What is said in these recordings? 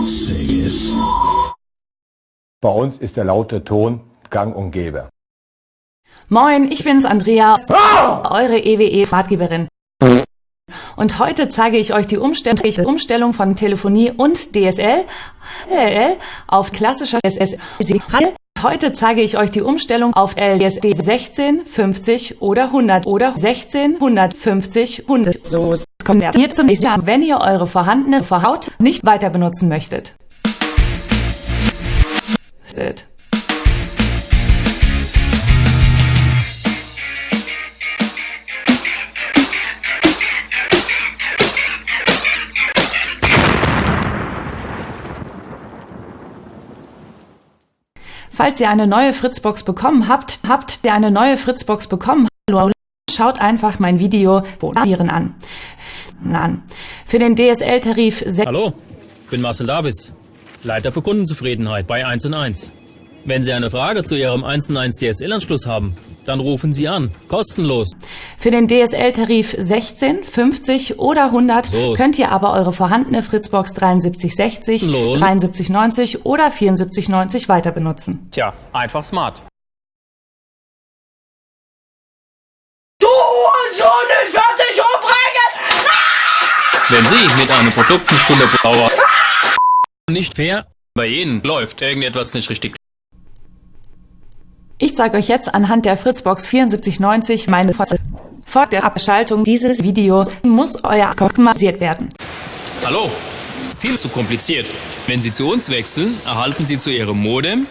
Say es. Bei uns ist der laute Ton gang und gäbe. Moin, ich bin's Andrea, eure EWE-Ratgeberin. Und heute zeige ich euch die Umstell- Umstellung von Telefonie und DSL auf klassischer SSL. Heute zeige ich euch die Umstellung auf LSD 16, 50 oder 100 oder 16, 150, 100. So konvertiert zum nächsten, wenn ihr eure vorhandene Verhaut nicht weiter benutzen möchtet. Falls ihr eine neue Fritzbox bekommen habt, habt ihr eine neue Fritzbox bekommen, schaut einfach mein Video an. An. Für den DSL-Tarif 6 Hallo, ich bin Marcel Davis, Leiter für Kundenzufriedenheit bei 1 und 1. Wenn Sie eine Frage zu Ihrem 1 und 1 DSL-Anschluss haben, dann rufen Sie an, kostenlos. Für den DSL-Tarif 16, 50 oder 100 Los. könnt ihr aber eure vorhandene Fritzbox 7360, Los. 7390 oder 7490 weiter benutzen. Tja, einfach smart. Du Sohn, ich werde dich umbringen! Wenn Sie mit einem Produkt nicht 100 Dauer nicht fair, bei Ihnen läuft irgendetwas nicht richtig. Ich zeige euch jetzt anhand der Fritzbox 7490 meine Vor vor der Abschaltung dieses Videos muss euer Account massiert werden. Hallo, viel zu kompliziert. Wenn Sie zu uns wechseln, erhalten Sie zu Ihrem Modem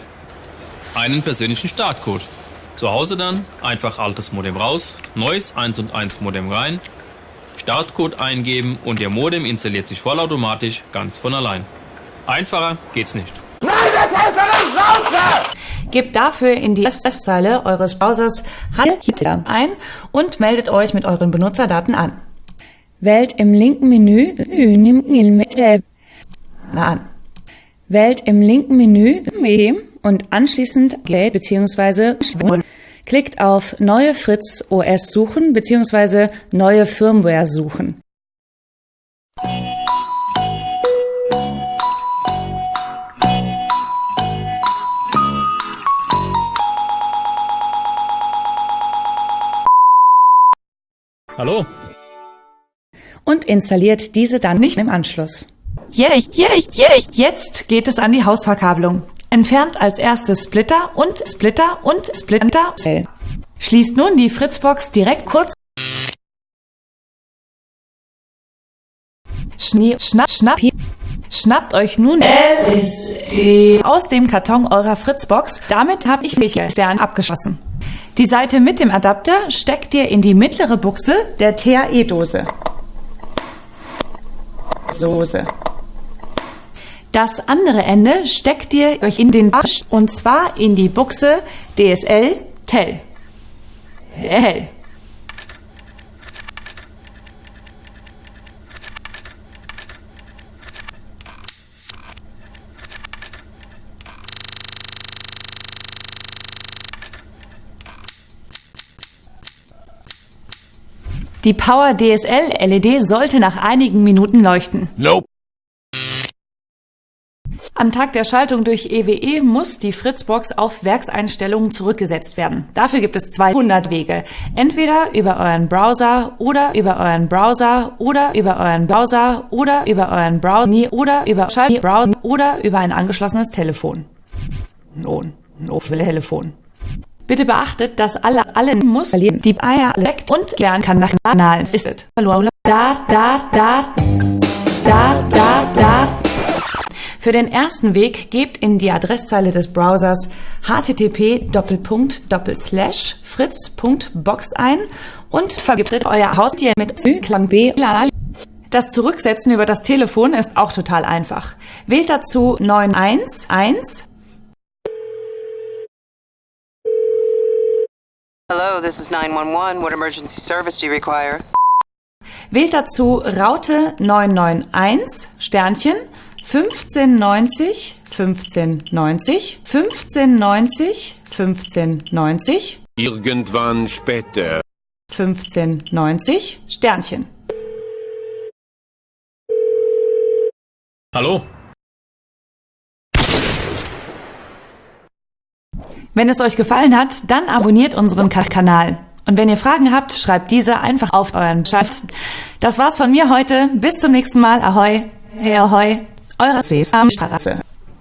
einen persönlichen Startcode. Zu Hause dann einfach altes Modem raus, neues 1 und 1 Modem rein, Startcode eingeben und Ihr Modem installiert sich vollautomatisch ganz von allein. Einfacher geht's nicht. Gebt dafür in die Adresszeile eures Browsers HTTP ein und meldet euch mit euren Benutzerdaten an. Wählt im linken Menü Na an. Wählt im linken Menü und anschließend Gate bzw. klickt auf Neue Fritz OS suchen bzw. Neue Firmware suchen. Hallo, und installiert diese dann nicht im Anschluss. Yay, yay, yay! Jetzt geht es an die Hausverkabelung. Entfernt als erstes Splitter und Splitter und Splitter. Schließt nun die Fritzbox direkt kurz. Schnie, schnapp, schnapp. Schnappt euch nun LSD aus dem Karton eurer Fritzbox. Damit habe ich mich Stern abgeschossen. Die Seite mit dem Adapter steckt ihr in die mittlere Buchse der TAE-Dose. Soße. Das andere Ende steckt ihr euch in den Arsch und zwar in die Buchse DSL Tel. Hell. Die Power DSL LED sollte nach einigen Minuten leuchten. Nope. Am Tag der Schaltung durch EWE muss die Fritzbox auf Werkseinstellungen zurückgesetzt werden. Dafür gibt es 200 Wege. Entweder über euren Browser oder über euren Browser oder über euren Browser oder über euren Browser oder über Browser oder über ein angeschlossenes Telefon. Nun, no für Telefon. Bitte beachtet, dass alle alle muss die Eier leckt und lernen kann nach Kanal ist. Da da da da da da für den ersten Weg gebt in die Adresszeile des Browsers http fritz.box ein und vergiftet euer Haustier mit Klang B. Das Zurücksetzen über das Telefon ist auch total einfach. Wählt dazu 911 Hello, this is 911. What emergency service do you require? Wählt dazu Raute 991 Sternchen 1590, 1590, 1590, 1590. Irgendwann später. 1590, Sternchen. Hallo? Wenn es euch gefallen hat, dann abonniert unseren Kanal. Und wenn ihr Fragen habt, schreibt diese einfach auf euren Schatz. Das war's von mir heute. Bis zum nächsten Mal. Ahoi. Hey, ahoi. Eure Sesamstraße.